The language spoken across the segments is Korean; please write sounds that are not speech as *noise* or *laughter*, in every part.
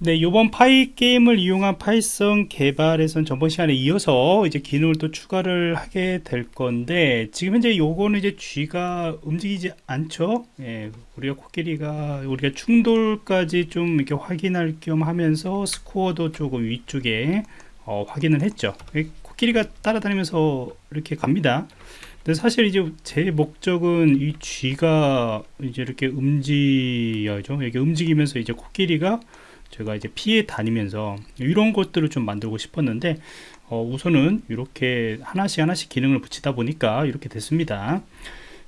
네, 이번 Pygame을 이용한 파이썬 개발에선 전번 시간에 이어서 이제 기능을 또 추가를 하게 될 건데 지금 현재 요거는 이제 쥐가 움직이지 않죠. 예, 우리가 코끼리가 우리가 충돌까지 좀 이렇게 확인할 겸 하면서 스코어도 조금 위쪽에 어, 확인을 했죠. 코끼리가 따라다니면서 이렇게 갑니다. 근데 사실 이제 제 목적은 이 쥐가 이제 이렇게 움직여죠. 이렇게 움직이면서 이제 코끼리가 제가 이제 피해 다니면서 이런 것들을 좀 만들고 싶었는데 어, 우선은 이렇게 하나씩 하나씩 기능을 붙이다 보니까 이렇게 됐습니다.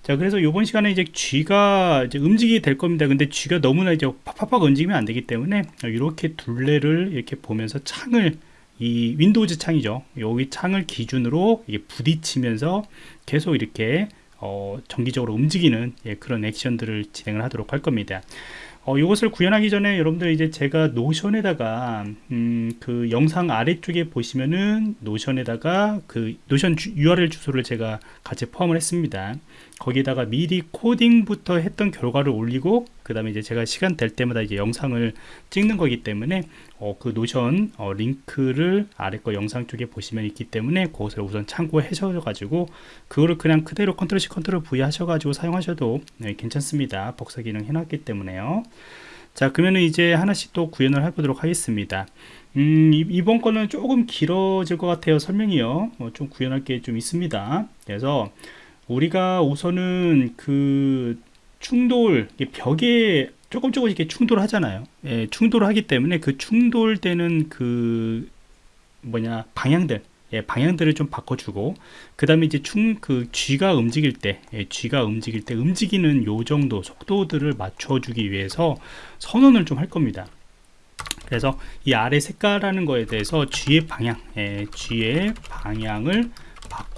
자 그래서 이번 시간에 이제 쥐가 이제 움직이게 될 겁니다. 근데 쥐가 너무나 이제 팍팍팍 움직이면 안 되기 때문에 이렇게 둘레를 이렇게 보면서 창을 이 윈도우즈 창이죠. 여기 창을 기준으로 이게 부딪히면서 계속 이렇게 어, 정기적으로 움직이는 예, 그런 액션들을 진행을 하도록 할 겁니다 어, 이것을 구현하기 전에 여러분들 이제 제가 노션에다가 음, 그 영상 아래쪽에 보시면은 노션에다가 그 노션 주, URL 주소를 제가 같이 포함을 했습니다. 거기다가 미리 코딩부터 했던 결과를 올리고 그 다음에 이제 제가 시간 될 때마다 이제 영상을 찍는 거기 때문에 어, 그 노션 어, 링크를 아래 거 영상 쪽에 보시면 있기 때문에 그것을 우선 참고해 셔 가지고 그거를 그냥 그대로 컨트롤 C 컨트롤 V 하셔 가지고 사용하셔도 네, 괜찮습니다. 복사 기능 해놨기 때문에요. 자 그러면 이제 하나씩 또 구현을 해보도록 하겠습니다. 음, 이번 거는 조금 길어질 것 같아요. 설명이요. 어, 좀 구현할 게 좀 있습니다. 그래서 우리가 우선은 그 충돌 벽에 조금 조금 이렇게 충돌하잖아요. 예, 충돌하기 때문에 그 충돌되는 그 뭐냐 방향들 예, 방향들을 좀 바꿔주고 그 다음에 이제 충그 쥐가 움직일 때 예, 쥐가 움직일 때 움직이는 요 정도 속도들을 맞춰주기 위해서 선언을 좀 할 겁니다. 그래서 이 아래 색깔하는 거에 대해서 쥐의 방향 예, 쥐의 방향을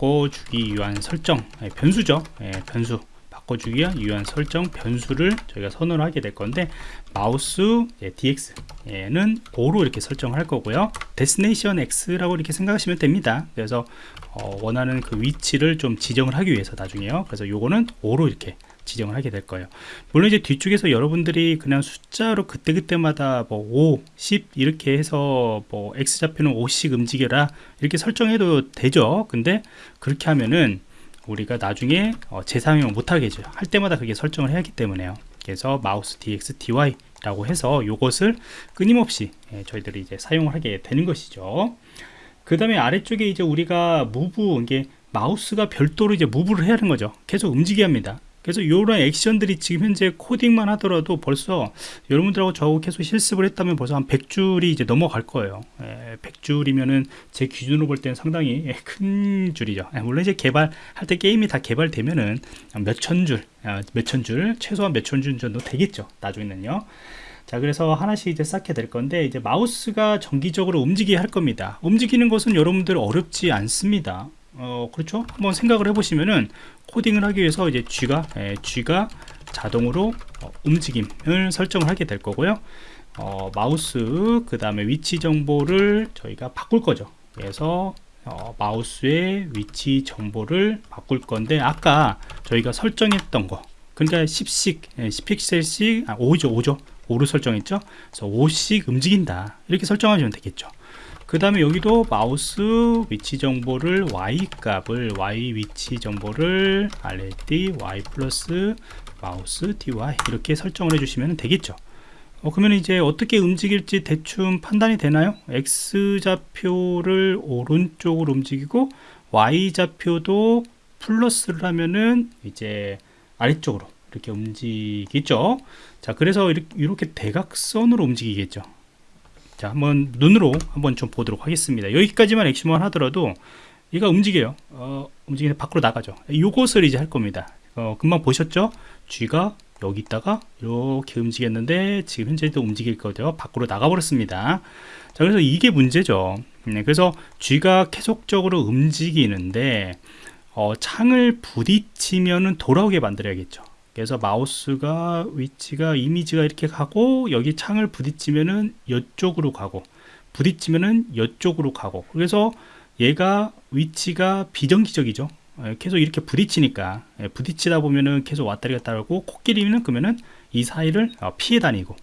바꿔주기 위한 설정 예, 변수죠. 예, 변수. 바꿔주기 위한 설정 변수를 저희가 선언을 하게 될 건데 마우스 예, dx는 5로 이렇게 설정할 거고요. destination x라고 이렇게 생각하시면 됩니다. 그래서 어, 원하는 그 위치를 좀 지정을 하기 위해서 나중에요. 그래서 요거는 5로 이렇게 지정을 하게 될 거예요. 물론 이제 뒤쪽에서 여러분들이 그냥 숫자로 그때그때마다 뭐 5, 10 이렇게 해서 뭐 x좌표는 5씩 움직여라 이렇게 설정해도 되죠. 근데 그렇게 하면은 우리가 나중에 어, 재사용을 못하게 해줘요. 할 때마다 그게 설정을 해야 하기 때문에요. 그래서 마우스 dx dy 라고 해서 이것을 끊임없이 예, 저희들이 이제 사용을 하게 되는 것이죠. 그 다음에 아래쪽에 이제 우리가 무브 이게 마우스가 별도로 이제 무브를 해야 하는 거죠. 계속 움직여야 합니다 그래서 이런 액션들이 지금 현재 코딩만 하더라도 벌써 여러분들하고 저 계속 실습을 했다면 벌써 한 100줄이 이제 넘어갈 거예요. 예, 100줄이면은 제 기준으로 볼 때는 상당히 예, *laughs* 큰 줄이죠. 예, 물론 이제 개발할 때 게임이 다 개발되면은 몇천 줄, 아, 몇천 줄, 최소한 몇천 줄 정도 되겠죠. 나중에는요. 자 그래서 하나씩 이제 쌓게 될 건데 이제 마우스가 정기적으로 움직이게 할 겁니다 움직이는 것은 여러분들 어렵지 않습니다 어 그렇죠? 한번 생각을 해보시면은 코딩을 하기 위해서 이제 G가 예, G가 자동으로 어, 움직임을 설정을 하게 될 거고요. 어, 마우스 그 다음에 위치 정보를 저희가 바꿀 거죠. 그래서 어, 마우스의 위치 정보를 바꿀 건데 아까 저희가 설정했던 거 그러니까 10씩 예, 10픽셀씩 아, 5죠 5죠. 5로 설정했죠? 그래서 5씩 움직인다. 이렇게 설정하시면 되겠죠 그 다음에 여기도 마우스 위치 정보를 y 값을 y 위치 정보를 rect y 플러스 마우스 dy 이렇게 설정을 해주시면 되겠죠. 어, 그러면 이제 어떻게 움직일지 대충 판단이 되나요? X 좌표를 오른쪽으로 움직이고 y 좌표도 플러스를 하면은 이제 아래쪽으로 이렇게 움직이겠죠. 자 그래서 이렇게, 이렇게 대각선으로 움직이겠죠 자 한번 눈으로 한번 좀 보도록 하겠습니다. 여기까지만 액션만 하더라도 얘가 움직여요. 어, 움직이는 밖으로 나가죠. 이것을 이제 할 겁니다. 어, 금방 보셨죠? 쥐가 여기 있다가 이렇게 움직였는데 지금 현재도 움직일 거죠. 밖으로 나가 버렸습니다. 자 그래서 이게 문제죠. 네, 그래서 쥐가 계속적으로 움직이는데 어, 창을 부딪히면은 돌아오게 만들어야겠죠 그래서 마우스가 위치가 이미지가 이렇게 가고 여기 창을 부딪히면은 이쪽으로 가고 부딪히면은 이쪽으로 가고. 그래서 얘가 위치가 비정기적이죠. 예, 계속 이렇게 부딪히니까. 예, 부딪히다 보면은 계속 왔다리 갔다 하고 코끼리는 그러면은 이 사이를 어, 피해 다니고.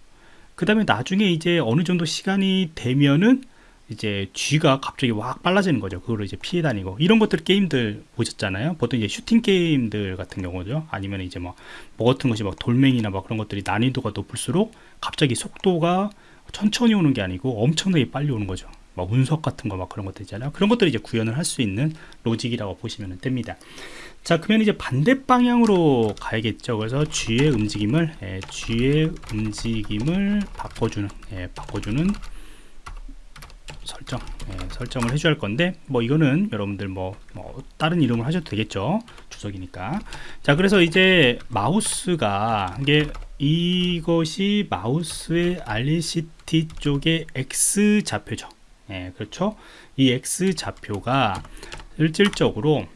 그 다음에 나중에 이제 어느 정도 시간이 되면은 이제 쥐가 갑자기 확 빨라지는 거죠. 그거를 이제 피해 다니고 이런 것들 게임들 보셨잖아요. 보통 이제 슈팅 게임들 같은 경우죠. 아니면 이제 뭐, 뭐 같은 것이 막 돌멩이나 막 그런 것들이 난이도가 높을수록 갑자기 속도가 천천히 오는 게 아니고 엄청나게 빨리 오는 거죠. 막 운석 같은 거 막 그런 것들 있잖아요. 그런 것들을 이제 구현을 할 수 있는 로직이라고 보시면 됩니다. 자, 그러면 이제 반대 방향으로 가야겠죠. 그래서 G의 움직임을 예, G의 움직임을 바꿔주는 예, 바꿔주는 설정 예, 설정을 해줘야 할 건데 뭐 이거는 여러분들 뭐, 뭐 다른 이름을 하셔도 되겠죠. 주석이니까. 자 그래서 이제 마우스가 이게 이것이 마우스의 rect 쪽의 X 좌표죠. 예, 그렇죠? 이 X 좌표가 실질적으로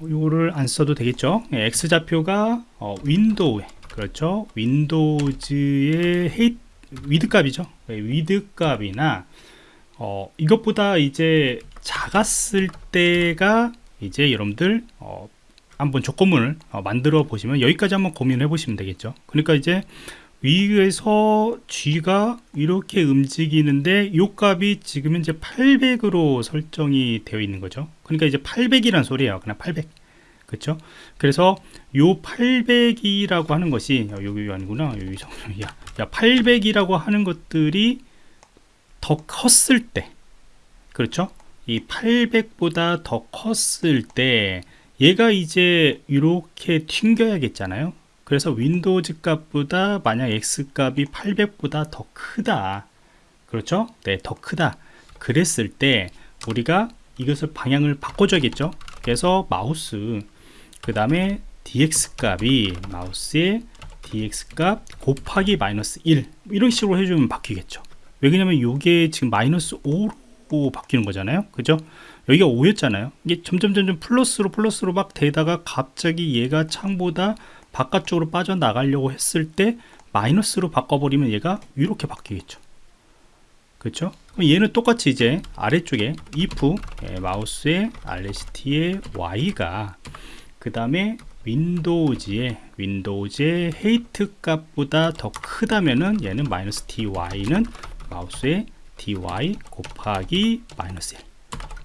이거를 안 써도 되겠죠? 예, X 좌표가 어, 윈도우에 그렇죠? 윈도우즈의 height width 값이죠. 네, width 값이나 어, 이것보다 이제 작았을 때가 이제 여러분들 어, 한번 조건문을 어, 만들어 보시면 여기까지 한번 고민해 보시면 되겠죠. 그러니까 이제 위에서 G가 이렇게 움직이는데 이 값이 지금 현재 800으로 설정이 되어 있는 거죠. 그러니까 이제 800이란 소리예요. 그냥 800 그렇죠 그래서 요 800이라고 하는 것이 여기 아니구나. 여기 야, 야 800이라고 하는 것들이 더 컸을 때 그렇죠? 이 800보다 더 컸을 때 얘가 이제 이렇게 튕겨야겠잖아요. 그래서 윈도우즈 값보다 만약 x 값이 800보다 더 크다. 그렇죠? 네 더 크다. 그랬을 때 우리가 이것을 방향을 바꿔줘야겠죠? 그래서 마우스 그 다음에 dx 값이 마우스의 dx 값 곱하기 마이너스 1 이런 식으로 해주면 바뀌겠죠. 왜 그러냐면 이게 지금 마이너스 5로 바뀌는 거잖아요. 그죠? 여기가 5였잖아요. 이게 점점 점점 플러스로 플러스로 막 되다가 갑자기 얘가 창보다 바깥쪽으로 빠져나가려고 했을 때 마이너스로 바꿔버리면 얘가 이렇게 바뀌겠죠. 그렇죠 얘는 똑같이 이제 아래쪽에 if 예, 마우스의 rect의 Y가 그 다음에 윈도우즈의 윈도우즈의 height 값보다 더 크다면은 얘는 마이너스 dy는 마우스의 dy 곱하기 마이너스 1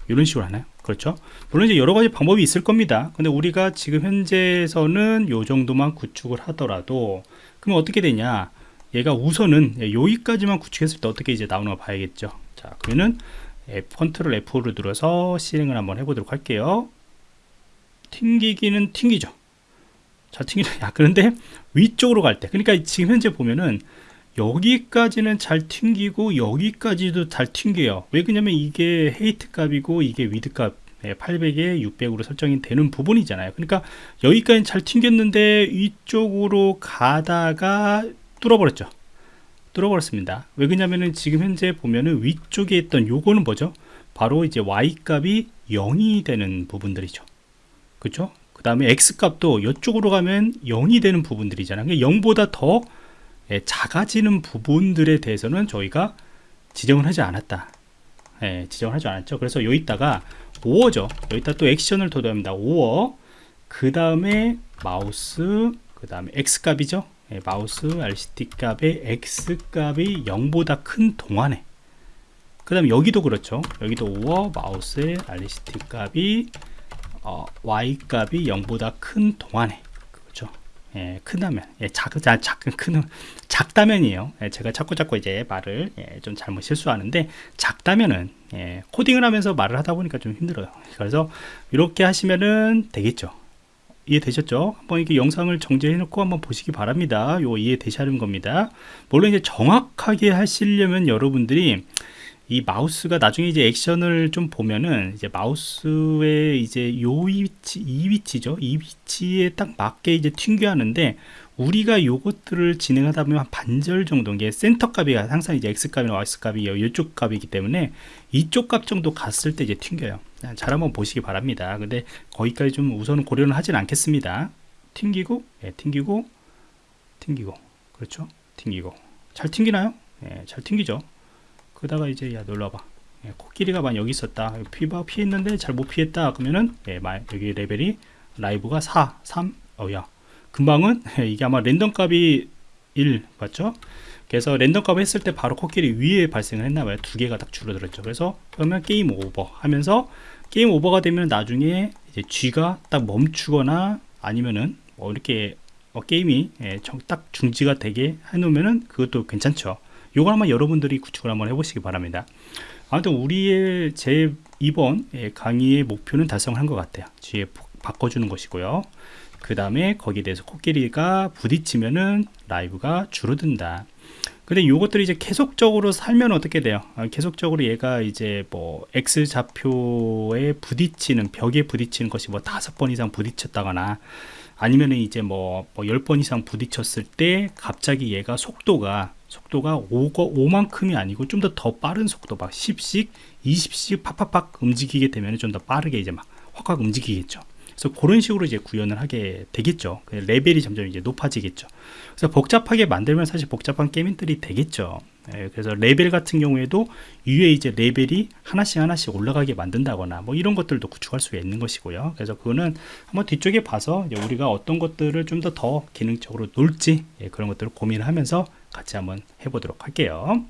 이런 식으로 하나요? 그렇죠? 물론 이제 여러 가지 방법이 있을 겁니다. 근데 우리가 지금 현재에서는 요 정도만 구축을 하더라도 그러면 어떻게 되냐? 얘가 우선은 여기까지만 구축했을 때 어떻게 이제 나오는 거 봐야겠죠? 자 그러면은 F, 컨트롤 F를 눌러서 실행을 한번 해보도록 할게요 튕기기는 튕기죠. 잘 튕기죠. *laughs* 야 그런데 위쪽으로 갈 때 그러니까 지금 현재 보면은 여기까지는 잘 튕기고 여기까지도 잘 튕겨요. 왜 그러냐면 이게 height 값이고 이게 width 값 800에 600으로 설정이 되는 부분이잖아요. 그러니까 여기까지 잘 튕겼는데 이쪽으로 가다가 뚫어버렸죠. 뚫어버렸습니다. 왜 그러냐면은 지금 현재 보면은 위쪽에 있던 요거는 뭐죠? 바로 이제 y 값이 0이 되는 부분들이죠 그렇죠? 그 다음에 x 값도 이쪽으로 가면 0이 되는 부분들이잖아요. 0보다 더 예, 작아지는 부분들에 대해서는 저희가 지정을 하지 않았다. 예, 지정을 하지 않았죠. 그래서 여기다가 5어죠. 여기다 또 액션을 도도합니다. 5어. 그 다음에 마우스 그 다음에 x 값이죠. 예, 마우스 RCT 값의 x 값이 0보다 큰 동안에. 그 다음에 여기도 그렇죠. 여기도 5어 마우스의 RCT 값이 어, y 값이 0보다 큰 동안에 예, 크다면. 예, 작, 작, 작, 큰, 작다면이에요. 예, 제가 자꾸 자꾸 이제 말을 예, 좀 잘못 실수하는데 작다면은 예, 코딩을 하면서 말을 하다 보니까 좀 힘들어요. 그래서 이렇게 하시면은 되겠죠? 이해되셨죠? 한번 이렇게 영상을 정지해 놓고 한번 보시기 바랍니다. 요 이해되시는 겁니다. 물론 이제 정확하게 하시려면 여러분들이 이 마우스가 나중에 이제 액션을 좀 보면은 이제 마우스의 이제 요 위치 이 위치죠. 이 위치에 딱 맞게 이제 튕겨 하는데 우리가 요것들을 진행하다 보면 한 반절 정도 게 센터 값이 항상 이제 x 값이나 y 값이 이쪽 값이기 때문에 이쪽 값 정도 갔을 때 이제 튕겨요. 잘 한번 보시기 바랍니다. 근데 거기까지 좀 우선은 고려는 하진 않겠습니다. 튕기고 예, 튕기고 튕기고. 그렇죠? 튕기고. 잘 튕기나요? 예, 잘 튕기죠 그다가 이제 야 놀러봐 예, 코끼리가 만 여기 있었다 피바 피했는데 잘 못 피했다 그러면은 예, 여기 레벨이 라이브가 4 3 어야 금방은 *laughs* 이게 아마 랜덤 값이 1 맞죠? 그래서 랜덤 값 했을 때 바로 코끼리 위에 발생을 했나봐요. 두 개가 딱 줄어들었죠. 그래서 그러면 게임 오버 하면서 게임 오버가 되면 나중에 이제 쥐가 딱 멈추거나 아니면은 뭐 이렇게 뭐 게임이 예, 정- 딱 중지가 되게 해놓으면은 그것도 괜찮죠. 요거 한번 여러분들이 구축을 한번 해보시기 바랍니다. 아무튼 우리의 제 이번 예, 강의의 목표는 달성한 것 같아요. 포- 바꿔주는 것이고요. 그 다음에 거기에 대해서 코끼리가 부딪히면은 라이브가 줄어든다. 근데 요것들이 이제 계속적으로 살면 어떻게 돼요? 아, 계속적으로 얘가 이제 뭐 X 좌표에 부딪히는 벽에 부딪히는 것이 뭐 다섯 번 이상 부딪혔다거나 아니면은 이제 뭐, 뭐 10번 이상 부딪혔을 때 갑자기 얘가 속도가 속도가 5거, 5만큼이 아니고 좀 더 더 빠른 속도 막 10씩 20씩 팍팍팍 움직이게 되면 좀 더 빠르게 이제 막 확확 움직이겠죠. 그래서 그런 식으로 이제 구현을 하게 되겠죠. 그 레벨이 점점 이제 높아지겠죠. 그래서 복잡하게 만들면 사실 복잡한 게임들이 되겠죠. 예, 그래서 레벨 같은 경우에도 위에 이제 레벨이 하나씩 하나씩 올라가게 만든다거나 뭐 이런 것들도 구축할 수가 있는 것이고요. 그래서 그거는 한번 뒤쪽에 봐서 우리가 어떤 것들을 좀 더더 기능적으로 놀지 예, 그런 것들을 고민을 하면서 같이 한번 해보도록 할게요.